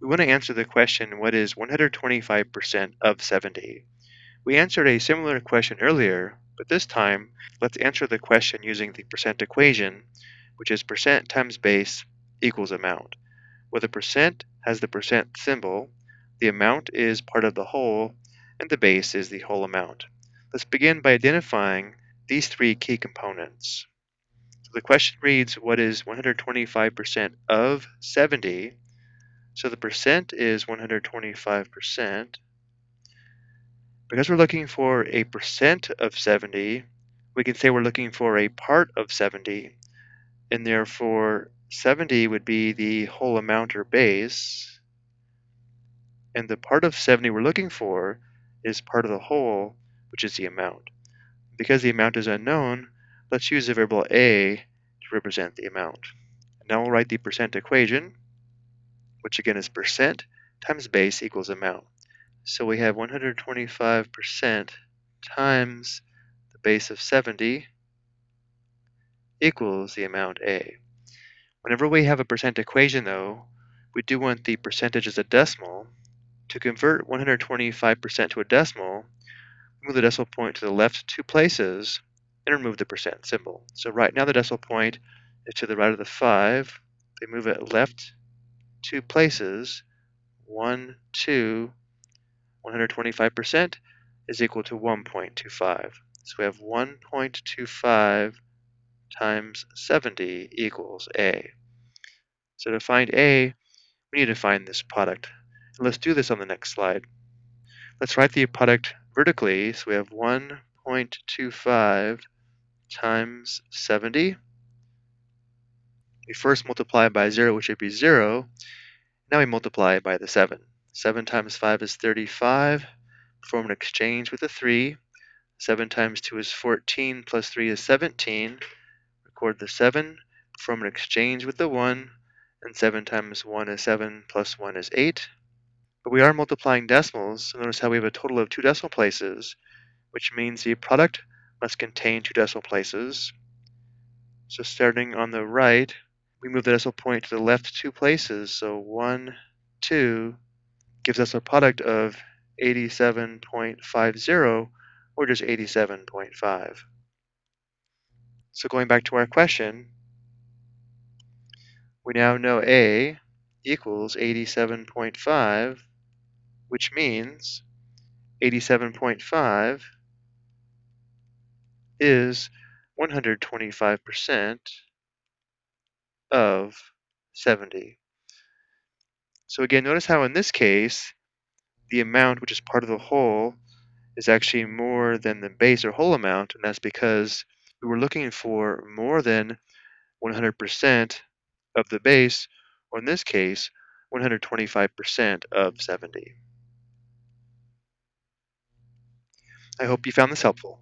We want to answer the question, what is 125% of 70? We answered a similar question earlier, but this time, let's answer the question using the percent equation, which is percent times base equals amount. Where the percent has the percent symbol, the amount is part of the whole, and the base is the whole amount. Let's begin by identifying these three key components. So the question reads, what is 125% of 70? So the percent is 125%. Because we're looking for a percent of 70, we can say we're looking for a part of 70, and therefore 70 would be the whole amount or base, and the part of 70 we're looking for is part of the whole, which is the amount. Because the amount is unknown, let's use the variable a to represent the amount. Now we'll write the percent equation, which again is percent times base equals amount. So we have 125% times the base of 70 equals the amount A. Whenever we have a percent equation though, we do want the percentage as a decimal. To convert 125% to a decimal, move the decimal point to the left two places and remove the percent symbol. So right now the decimal point is to the right of the 5. They move it left two places, 1, 2, 125% is equal to 1.25. So we have 1.25 times 70 equals A. So to find A, we need to find this product. And let's do this on the next slide. Let's write the product vertically. So we have 1.25 times 70. We first multiply by 0, which would be 0. Now we multiply by the 7. 7 times 5 is 35. Perform an exchange with a 3. 7 times 2 is 14, plus 3 is 17. Record the 7. Perform an exchange with the 1. And 7 times 1 is 7, plus 1 is 8. But we are multiplying decimals, so notice how we have a total of two decimal places, which means the product must contain two decimal places. So starting on the right, we move the decimal point to the left two places, so 1, 2 gives us a product of 87.50, or just 87.5. So going back to our question, we now know A equals 87.5 which means 87.5 is 125% of 70. So again, notice how in this case, the amount, which is part of the whole, is actually more than the base or whole amount, and that's because we were looking for more than 100% of the base, or in this case, 125% of 70. I hope you found this helpful.